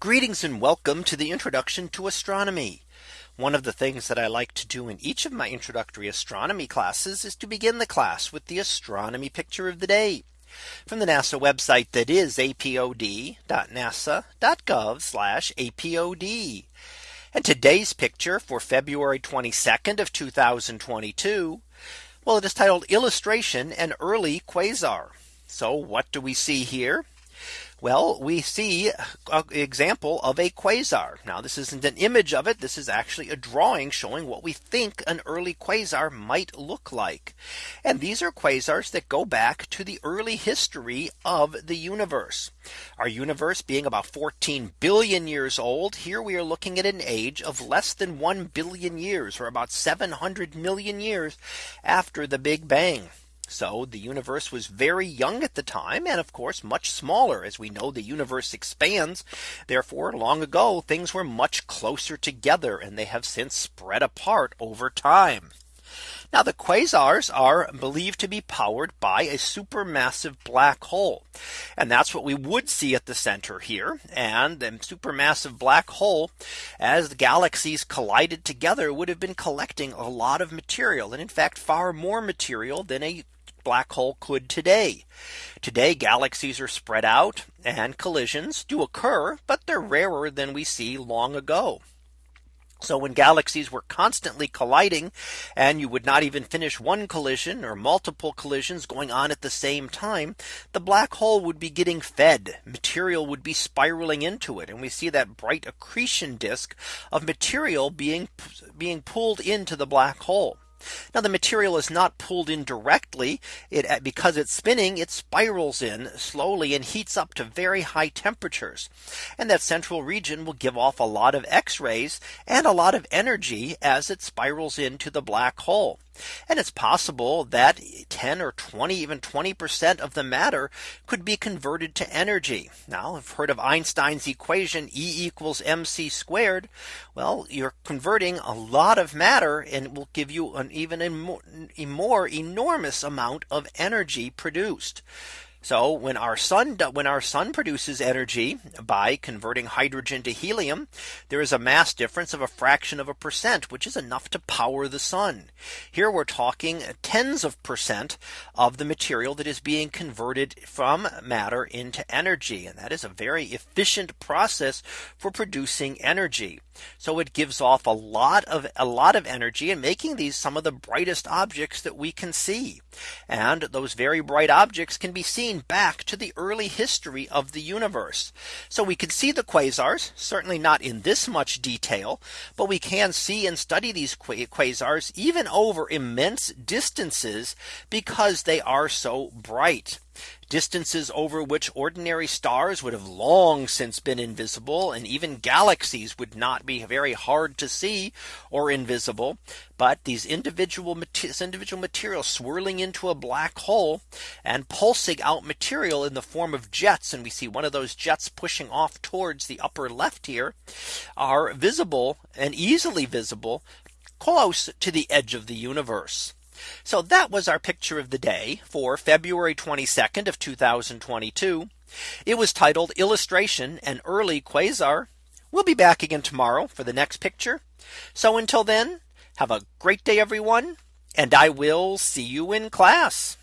Greetings and welcome to the introduction to astronomy. One of the things that I like to do in each of my introductory astronomy classes is to begin the class with the astronomy picture of the day from the NASA website that is apod.nasa.gov apod. And today's picture for February 22nd of 2022. Well, it is titled illustration an early quasar. So what do we see here? Well, we see an example of a quasar. Now this isn't an image of it. This is actually a drawing showing what we think an early quasar might look like. And these are quasars that go back to the early history of the universe. Our universe being about 14 billion years old. Here we are looking at an age of less than 1 billion years or about 700 million years after the Big Bang. So the universe was very young at the time and of course much smaller as we know the universe expands. Therefore long ago things were much closer together and they have since spread apart over time. Now the quasars are believed to be powered by a supermassive black hole. And that's what we would see at the center here. And the supermassive black hole as the galaxies collided together would have been collecting a lot of material and in fact far more material than a black hole could today. Today galaxies are spread out and collisions do occur, but they're rarer than we see long ago. So when galaxies were constantly colliding and you would not even finish one collision or multiple collisions going on at the same time, the black hole would be getting fed material would be spiraling into it. And we see that bright accretion disk of material being being pulled into the black hole. Now the material is not pulled in directly it because it's spinning it spirals in slowly and heats up to very high temperatures. And that central region will give off a lot of X rays and a lot of energy as it spirals into the black hole. And it's possible that 10 or 20 even 20% of the matter could be converted to energy. Now I've heard of Einstein's equation E equals mc squared. Well, you're converting a lot of matter and it will give you an even a more, a more enormous amount of energy produced. So when our sun when our sun produces energy by converting hydrogen to helium, there is a mass difference of a fraction of a percent, which is enough to power the sun. Here we're talking tens of percent of the material that is being converted from matter into energy. And that is a very efficient process for producing energy. So it gives off a lot of a lot of energy and making these some of the brightest objects that we can see. And those very bright objects can be seen back to the early history of the universe. So we can see the quasars certainly not in this much detail, but we can see and study these quasars even over immense distances because they are so bright distances over which ordinary stars would have long since been invisible and even galaxies would not be very hard to see or invisible. But these individual individual material swirling into a black hole and pulsing out material in the form of jets. And we see one of those jets pushing off towards the upper left here are visible and easily visible close to the edge of the universe. So that was our picture of the day for February 22nd of 2022. It was titled illustration an early quasar. We'll be back again tomorrow for the next picture. So until then, have a great day, everyone. And I will see you in class.